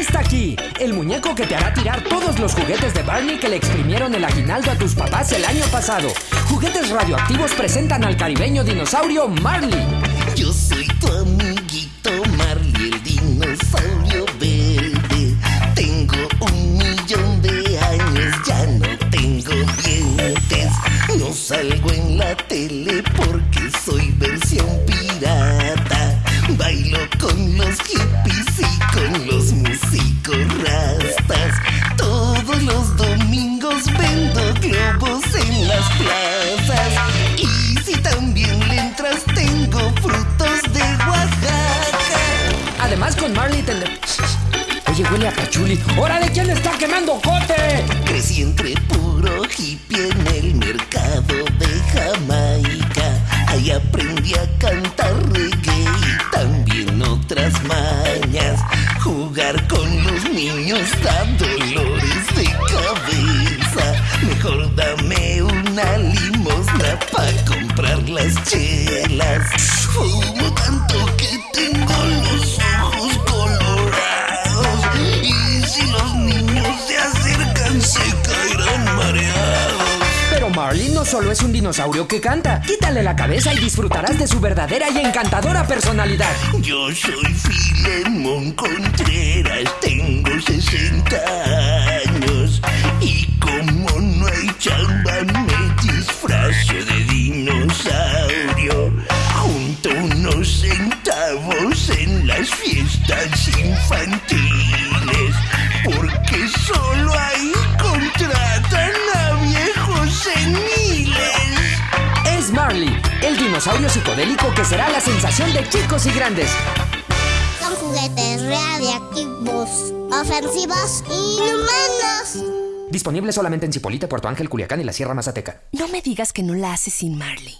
está aquí, el muñeco que te hará tirar todos los juguetes de Barney que le exprimieron el aguinaldo a tus papás el año pasado. Juguetes radioactivos presentan al caribeño dinosaurio Marley. Yo soy tu amiguito Marley, el dinosaurio verde. Tengo un millón de años, ya no tengo dientes. No salgo en la tele tengo frutos de Oaxaca. Además con Marley. Oye, huele a pachuli. ¡Órale, quién está quemando cote! Crecí entre puro hippie en el mercado de Jamaica. Ahí aprendí a cantar reggae y también otras mañas. Jugar con los niños da las chelas. Fumo tanto que tengo los ojos colorados. Y si los niños se acercan, se caerán mareados. Pero Marley no solo es un dinosaurio que canta. Quítale la cabeza y disfrutarás de su verdadera y encantadora personalidad. Yo soy Filemón Contreras, tengo 60 en las fiestas infantiles. Porque solo ahí contratan a viejos seniles. Es Marley, el dinosaurio psicodélico que será la sensación de chicos y grandes. Son juguetes radiactivos, ofensivos y inhumanos. Disponible solamente en Cipolite, Puerto Ángel, Culiacán y la Sierra Mazateca. No me digas que no la haces sin Marley.